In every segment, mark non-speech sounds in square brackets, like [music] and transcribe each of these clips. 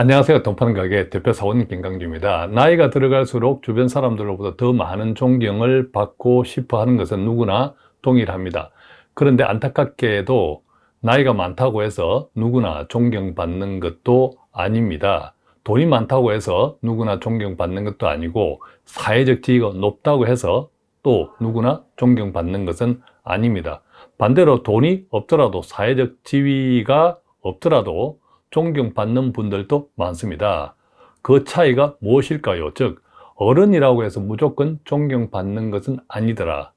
안녕하세요. 동판가게 대표 사원 김강주입니다. 나이가 들어갈수록 주변 사람들로부터 더 많은 존경을 받고 싶어 하는 것은 누구나 동일합니다. 그런데 안타깝게도 나이가 많다고 해서 누구나 존경받는 것도 아닙니다. 돈이 많다고 해서 누구나 존경받는 것도 아니고 사회적 지위가 높다고 해서 또 누구나 존경받는 것은 아닙니다. 반대로 돈이 없더라도 사회적 지위가 없더라도 존경받는 분들도 많습니다. 그 차이가 무엇일까요? 즉 어른이라고 해서 무조건 존경받는 것은 아니더라.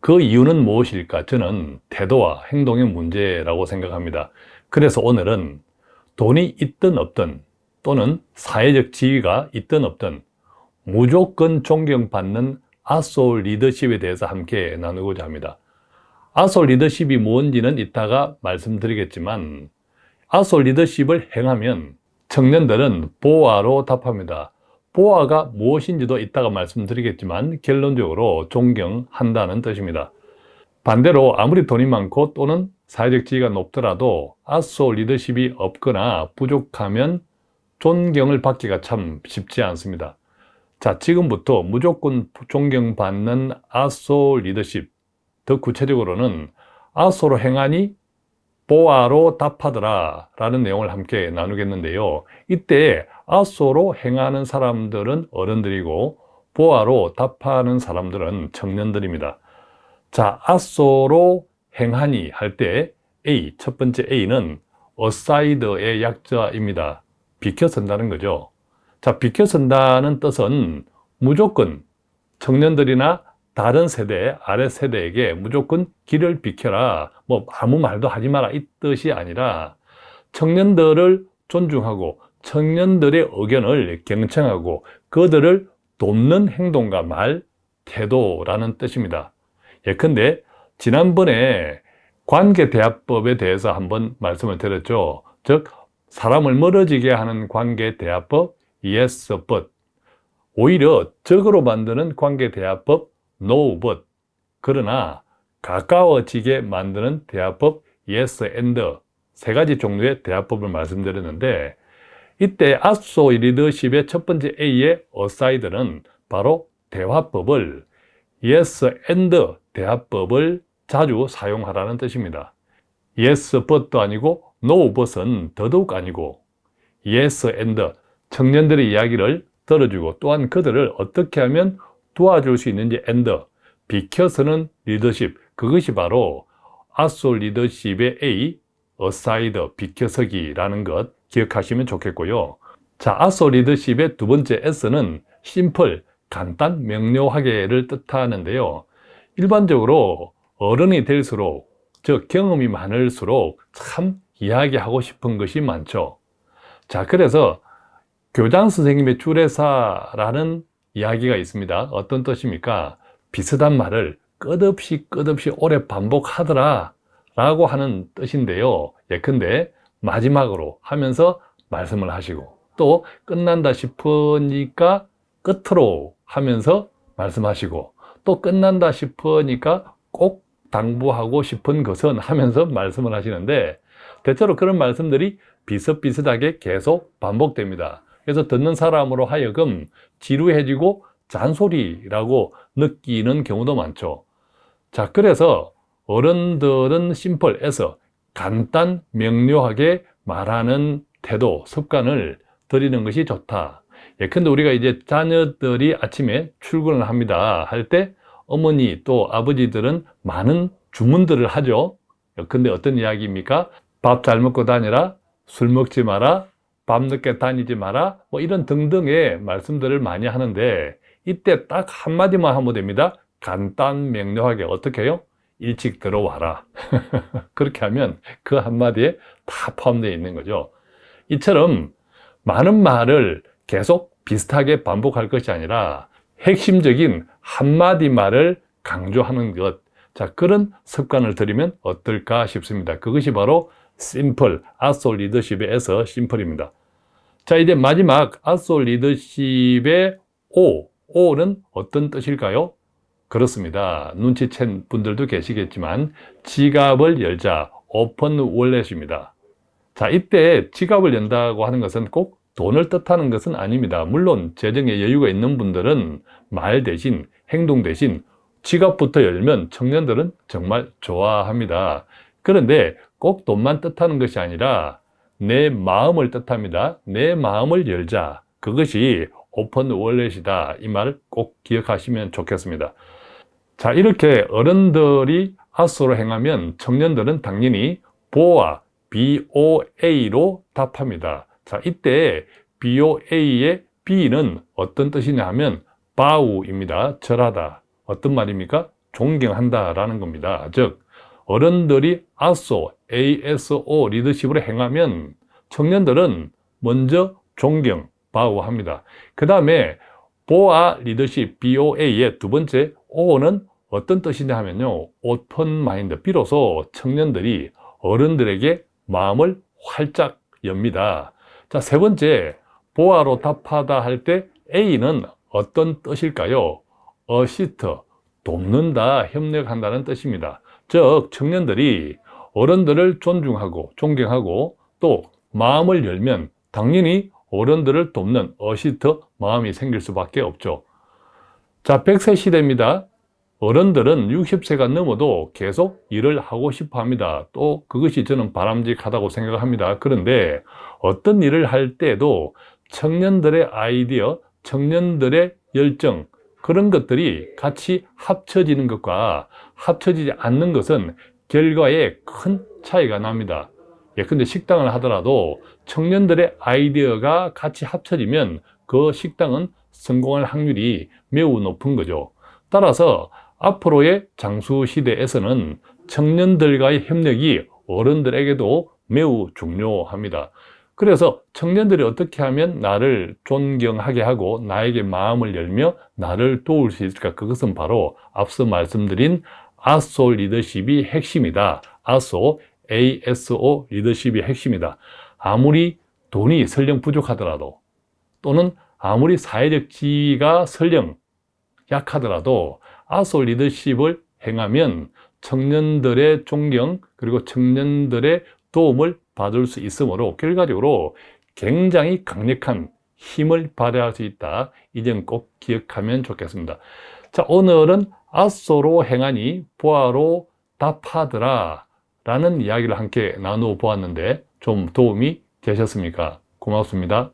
그 이유는 무엇일까? 저는 태도와 행동의 문제라고 생각합니다. 그래서 오늘은 돈이 있든 없든 또는 사회적 지위가 있든 없든 무조건 존경받는 아소 리더십에 대해서 함께 나누고자 합니다. 아소 리더십이 뭔지는 이따가 말씀드리겠지만 아소 리더십을 행하면 청년들은 보아로 답합니다. 보아가 무엇인지도 이따가 말씀드리겠지만 결론적으로 존경한다는 뜻입니다. 반대로 아무리 돈이 많고 또는 사회적 지위가 높더라도 아소 리더십이 없거나 부족하면 존경을 받기가 참 쉽지 않습니다. 자, 지금부터 무조건 존경받는 아소 리더십, 더 구체적으로는 아소로 행하니 보아로 답하더라 라는 내용을 함께 나누겠는데요. 이때 아소로 행하는 사람들은 어른들이고 보아로 답하는 사람들은 청년들입니다. 자 아소로 행하니 할 때 A, 첫 번째 A는 어사이드의 약자입니다. 비켜선다는 거죠. 자 비켜선다는 뜻은 무조건 청년들이나 다른 세대, 아래 세대에게 무조건 길을 비켜라. 뭐 아무 말도 하지 마라. 이 뜻이 아니라 청년들을 존중하고 청년들의 의견을 경청하고 그들을 돕는 행동과 말, 태도라는 뜻입니다. 예컨대 지난번에 관계대화법에 대해서 한번 말씀을 드렸죠. 즉 사람을 멀어지게 하는 관계대화법 yes but 오히려 적으로 만드는 관계대화법 no but 그러나 가까워지게 만드는 대화법 yes and 세 가지 종류의 대화법을 말씀드렸는데 이때 아소 리더십의 첫 번째 A의 어사이드는 바로 대화법을 yes and 대화법을 자주 사용하라는 뜻입니다. yes but도 아니고 no but은 더더욱 아니고 yes and 청년들의 이야기를 들어주고 또한 그들을 어떻게 하면 도와줄 수 있는지 and 비켜서는 리더십 그것이 바로 아소 리더십의 A aside 비켜서기라는 것 기억하시면 좋겠고요. 자 아소 리더십의 두 번째 S는 심플 간단 명료하게를 뜻하는데요. 일반적으로 어른이 될수록 즉 경험이 많을수록 참 이야기하고 싶은 것이 많죠. 자 그래서 교장 선생님의 주례사라는 이야기가 있습니다. 어떤 뜻입니까? 비슷한 말을 끝없이 끝없이 오래 반복하더라 라고 하는 뜻인데요. 예컨대 마지막으로 하면서 말씀을 하시고 또 끝난다 싶으니까 끝으로 하면서 말씀하시고 또 끝난다 싶으니까 꼭 당부하고 싶은 것은 하면서 말씀을 하시는데 대체로 그런 말씀들이 비슷비슷하게 계속 반복됩니다 그래서 듣는 사람으로 하여금 지루해지고 잔소리라고 느끼는 경우도 많죠. 자 그래서 어른들은 심플에서 간단 명료하게 말하는 태도, 습관을 들이는 것이 좋다. 예컨대 우리가 이제 자녀들이 아침에 출근을 합니다. 할 때 어머니 또 아버지들은 많은 주문들을 하죠. 근데 어떤 이야기입니까? 밥 잘 먹고 다니라. 술 먹지 마라 밤늦게 다니지 마라. 뭐 이런 등등의 말씀들을 많이 하는데 이때 딱 한마디만 하면 됩니다. 간단 명료하게 어떻게 해요? 일찍 들어와라. [laughs] 그렇게 하면 그 한마디에 다 포함되어 있는 거죠. 이처럼 많은 말을 계속 비슷하게 반복할 것이 아니라 핵심적인 한마디 말을 강조하는 것. 자, 그런 습관을 들이면 어떨까 싶습니다. 그것이 바로 심플, 아소 리더십에서 심플입니다. 자, 이제 마지막 아소 리더십의 O, O는 어떤 뜻일까요? 그렇습니다. 눈치챈 분들도 계시겠지만 지갑을 열자, 오픈 월렛입니다. 자, 이때 지갑을 연다고 하는 것은 꼭 돈을 뜻하는 것은 아닙니다. 물론 재정에 여유가 있는 분들은 말 대신 행동 대신 지갑부터 열면 청년들은 정말 좋아합니다. 그런데 꼭 돈만 뜻하는 것이 아니라 내 마음을 뜻합니다. 내 마음을 열자. 그것이 오픈 월렛이다. 이 말을 꼭 기억하시면 좋겠습니다. 자, 이렇게 어른들이 아소로 행하면 청년들은 당연히 보아, BOA로 답합니다. 자, 이때 BOA의 B는 어떤 뜻이냐 하면 바우입니다. 절하다. 어떤 말입니까? 존경한다 라는 겁니다. 즉, 어른들이 ASO, ASO 리더십으로 행하면 청년들은 먼저 존경, 바우합니다. 그 다음에 보아 리더십, BOA의 두 번째 O는 어떤 뜻이냐 하면요. 오픈 마인드. 비로소 청년들이 어른들에게 마음을 활짝 엽니다. 자, 세 번째, 보아로 답하다 할 때 A는 어떤 뜻일까요? 어시트, 돕는다, 협력한다는 뜻입니다. 즉, 청년들이 어른들을 존중하고 존경하고 또 마음을 열면 당연히 어른들을 돕는 어시트 마음이 생길 수밖에 없죠. 자, 100세 시대입니다. 어른들은 60세가 넘어도 계속 일을 하고 싶어 합니다. 또 그것이 저는 바람직하다고 생각합니다. 그런데 어떤 일을 할 때도 청년들의 아이디어, 청년들의 열정, 그런 것들이 같이 합쳐지는 것과 합쳐지지 않는 것은 결과에 큰 차이가 납니다. 예컨대 식당을 하더라도 청년들의 아이디어가 같이 합쳐지면 그 식당은 성공할 확률이 매우 높은 거죠. 따라서 앞으로의 장수 시대에서는 청년들과의 협력이 어른들에게도 매우 중요합니다. 그래서 청년들이 어떻게 하면 나를 존경하게 하고 나에게 마음을 열며 나를 도울 수 있을까? 그것은 바로 앞서 말씀드린 아소 리더십이 핵심이다. 아소, ASO 리더십이 핵심이다. 아무리 돈이 설령 부족하더라도 또는 아무리 사회적 지위가 설령 약하더라도 아소 리더십을 행하면 청년들의 존경 그리고 청년들의 도움을 받을 수 있으므로 결과적으로 굉장히 강력한 힘을 발휘할 수 있다. 이 점 꼭 기억하면 좋겠습니다. 자, 오늘은 아소로 행하니 보아로 답하더라 라는 이야기를 함께 나누어 보았는데 좀 도움이 되셨습니까? 고맙습니다.